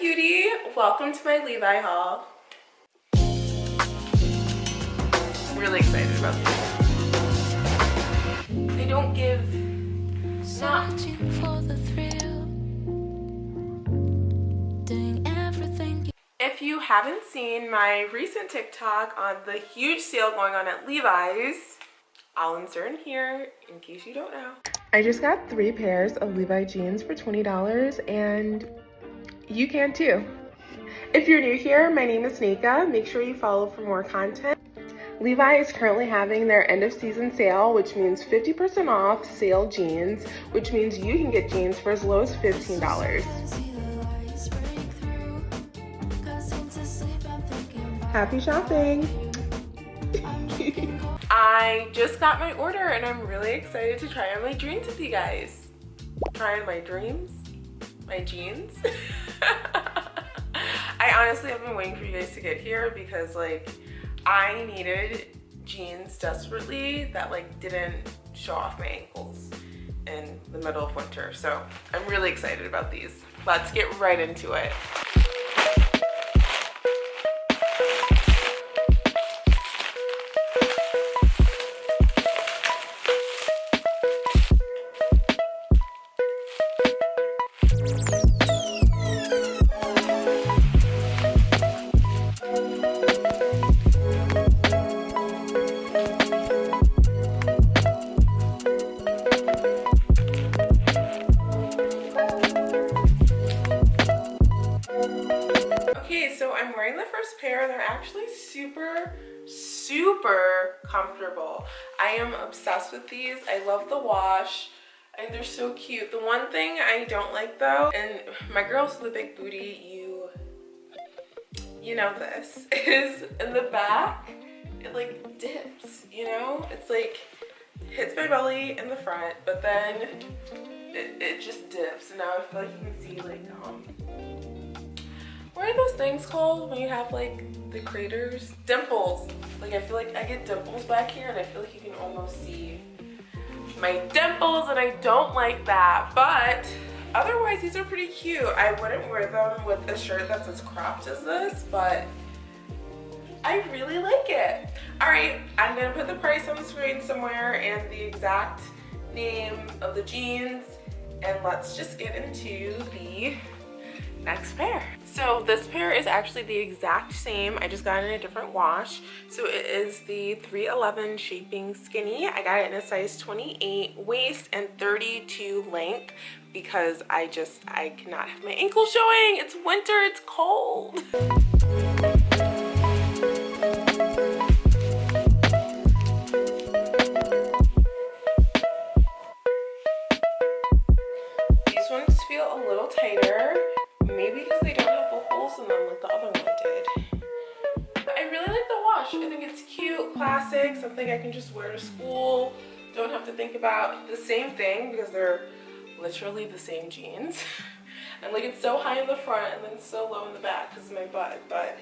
cutie! Welcome to my Levi haul. I'm really excited about these. They don't give Searching for the thrill, doing everything. If you haven't seen my recent TikTok on the huge sale going on at Levi's, I'll insert in here in case you don't know. I just got three pairs of Levi jeans for $20 and you can too. If you're new here, my name is Nika. Make sure you follow for more content. Levi is currently having their end of season sale, which means 50% off sale jeans, which means you can get jeans for as low as $15. See the lights break through. Cause into sleep, I'm thinking about Happy shopping! I just got my order and I'm really excited to try on my dreams with you guys. Try on my dreams, my jeans. I honestly have been waiting for you guys to get here because like I needed jeans desperately that like didn't show off my ankles in the middle of winter. So I'm really excited about these. Let's get right into it. They're actually super, super comfortable. I am obsessed with these. I love the wash. And they're so cute. The one thing I don't like though, and my girls with the big booty, you, you know this, is in the back, it like dips, you know? It's like, hits my belly in the front, but then it, it just dips. And now I feel like you can see like, um, things called when you have like the craters? Dimples. Like I feel like I get dimples back here and I feel like you can almost see my dimples and I don't like that. But otherwise these are pretty cute. I wouldn't wear them with a shirt that's as cropped as this, but I really like it. All right, I'm gonna put the price on the screen somewhere and the exact name of the jeans and let's just get into the next pair. So this pair is actually the exact same. I just got in a different wash. So it is the 311 Shaping Skinny. I got it in a size 28 waist and 32 length because I just, I cannot have my ankle showing. It's winter, it's cold. Something I can just wear to school. Don't have to think about the same thing because they're literally the same jeans. and like it's so high in the front and then so low in the back because of my butt, but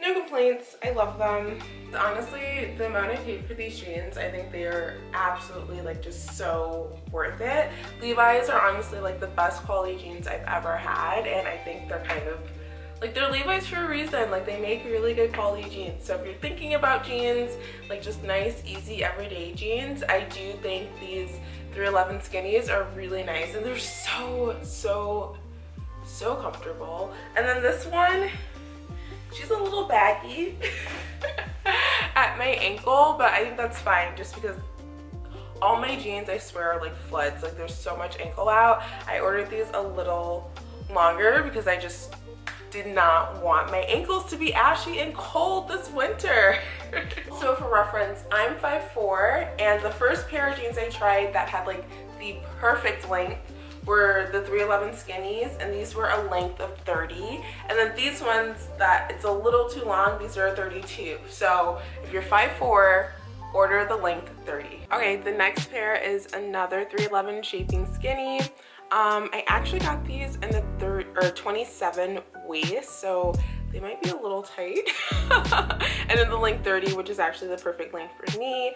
no complaints. I love them. Honestly, the amount I paid for these jeans, I think they are absolutely like just so worth it. Levi's are honestly like the best quality jeans I've ever had and I think they're kind of like they're Levi's for a reason. Like they make really good quality jeans. So if you're thinking about jeans, like just nice, easy, everyday jeans, I do think these 311 skinnies are really nice and they're so, so, so comfortable. And then this one, she's a little baggy at my ankle but i think that's fine just because all my jeans i swear are like floods like there's so much ankle out i ordered these a little longer because i just did not want my ankles to be ashy and cold this winter. So for reference i'm 5'4 and the first pair of jeans i tried that had like the perfect length were the 311 skinnies and these were a length of 30 and then these ones that it's a little too long these are 32 so if you're 5'4 order the length 30 okay the next pair is another 311 shaping skinny um i actually got these in the third or 27 waist so they might be a little tight and then the length 30 which is actually the perfect length for me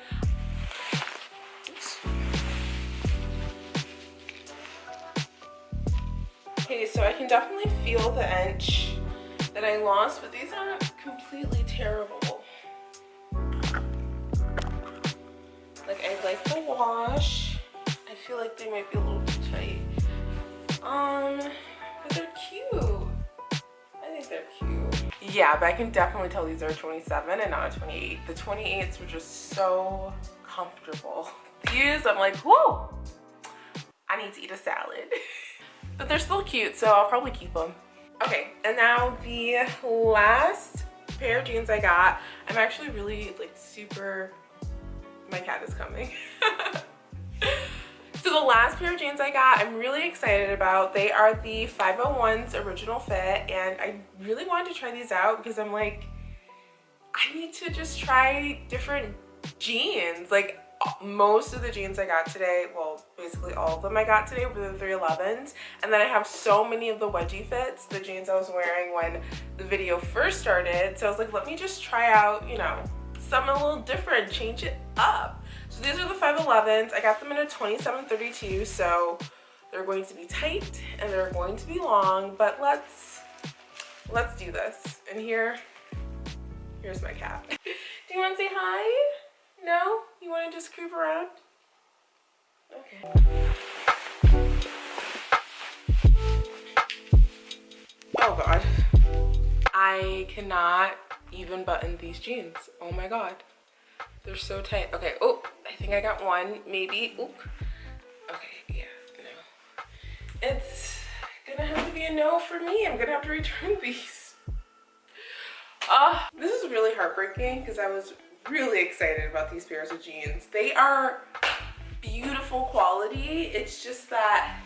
Okay, so I can definitely feel the inch that I lost, but these aren't completely terrible. Like, I like the wash. I feel like they might be a little. Um, but they're cute. I think they're cute. Yeah, but I can definitely tell these are 27 and not a 28. The 28s were just so comfortable. These, I'm like, whoa, I need to eat a salad. but they're still cute, so I'll probably keep them. Okay, and now the last pair of jeans I got, I'm actually really like super, my cat is coming. so the last pair of jeans I got, I'm really excited about. They are the 501's original fit and I really wanted to try these out because I'm like, I need to just try different jeans. Like most of the jeans I got today, well, basically all of them I got today were the 311s. And then I have so many of the wedgie fits, the jeans I was wearing when the video first started. So I was like, let me just try out, you know, something a little different, change it up. So these are the 511s. I got them in a 2732, so they're going to be tight and they're going to be long, but let's, let's do this. And here, here's my cat. do you want to say hi? No? You want to just creep around? Okay. Oh god. I cannot even button these jeans. Oh my god. They're so tight. Okay, oh, I think I got one, maybe. Oop. Okay, yeah, no. It's gonna have to be a no for me. I'm gonna have to return these. Uh, this is really heartbreaking because I was really excited about these pairs of jeans. They are beautiful quality. It's just that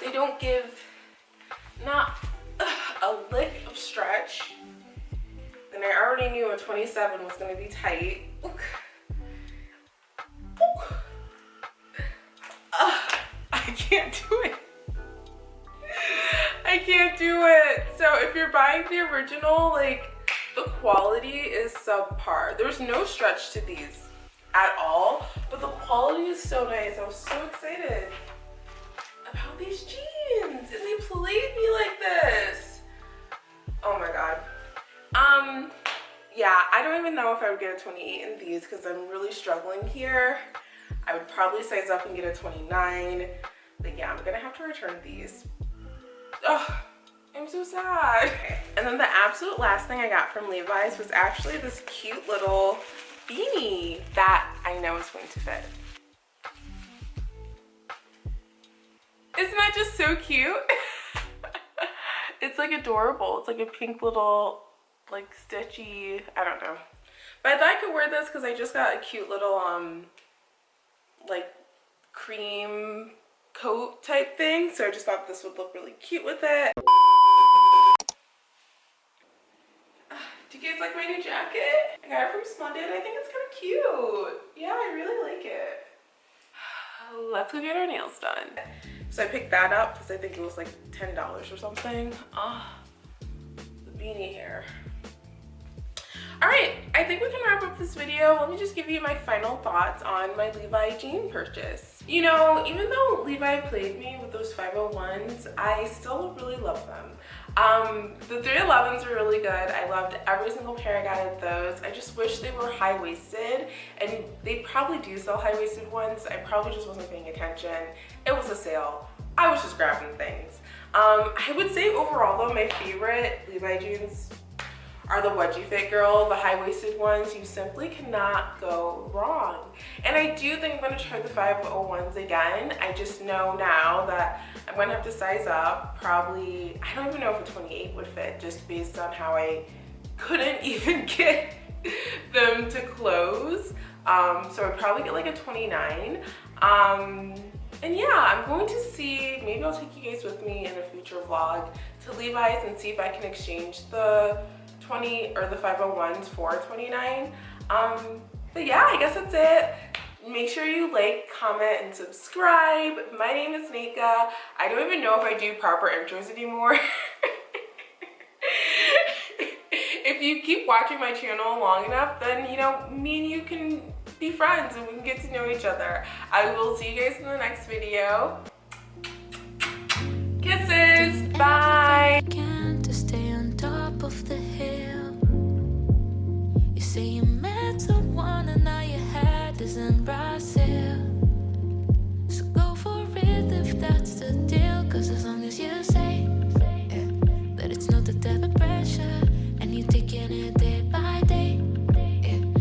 they don't give not a lick of stretch. And I already knew a 27 was gonna be tight. Ook. Can't do it. I can't do it. So if you're buying the original, like the quality is subpar. There's no stretch to these at all, but the quality is so nice. I was so excited about these jeans and they played me like this. Oh my God. Um, yeah, I don't even know if I would get a 28 in these because I'm really struggling here. I would probably size up and get a 29. Yeah, I'm gonna have to return these. Oh, I'm so sad. And then the absolute last thing I got from Levi's was actually this cute little beanie that I know is going to fit. Isn't that just so cute? it's like adorable. It's like a pink little like stitchy, I don't know. But I thought I could wear this because I just got a cute little um like cream coat type thing. So I just thought this would look really cute with it. Do you guys like my new jacket? I got it from Splendid. I think it's kind of cute. Yeah, I really like it. Let's go get our nails done. So I picked that up because I think it was like $10 or something. Ah, oh, the beanie hair. All right, I think we can wrap up this video. Let me just give you my final thoughts on my Levi jean purchase. You know, even though Levi played me with those 501s, I still really love them. Um, the 311s are really good. I loved every single pair I got of those. I just wish they were high-waisted and they probably do sell high-waisted ones. I probably just wasn't paying attention. It was a sale. I was just grabbing things. Um, I would say overall though, my favorite Levi jeans are the wedgie fit girl, the high-waisted ones. You simply cannot go wrong. And I do think I'm gonna try the 501s again. I just know now that I'm gonna have to size up. Probably, I don't even know if a 28 would fit just based on how I couldn't even get them to close. Um, so I'd probably get like a 29. Um, and yeah, I'm going to see, maybe I'll take you guys with me in a future vlog to Levi's and see if I can exchange the 20 or the 501s for 29 um but yeah i guess that's it. Make sure you like comment and subscribe. My name is nika. I don't even know if i do proper intros anymore. If you keep watching my channel long enough then you know me and you can be friends and we can get to know each other. I will see you guys in the next video. Kisses. Bye.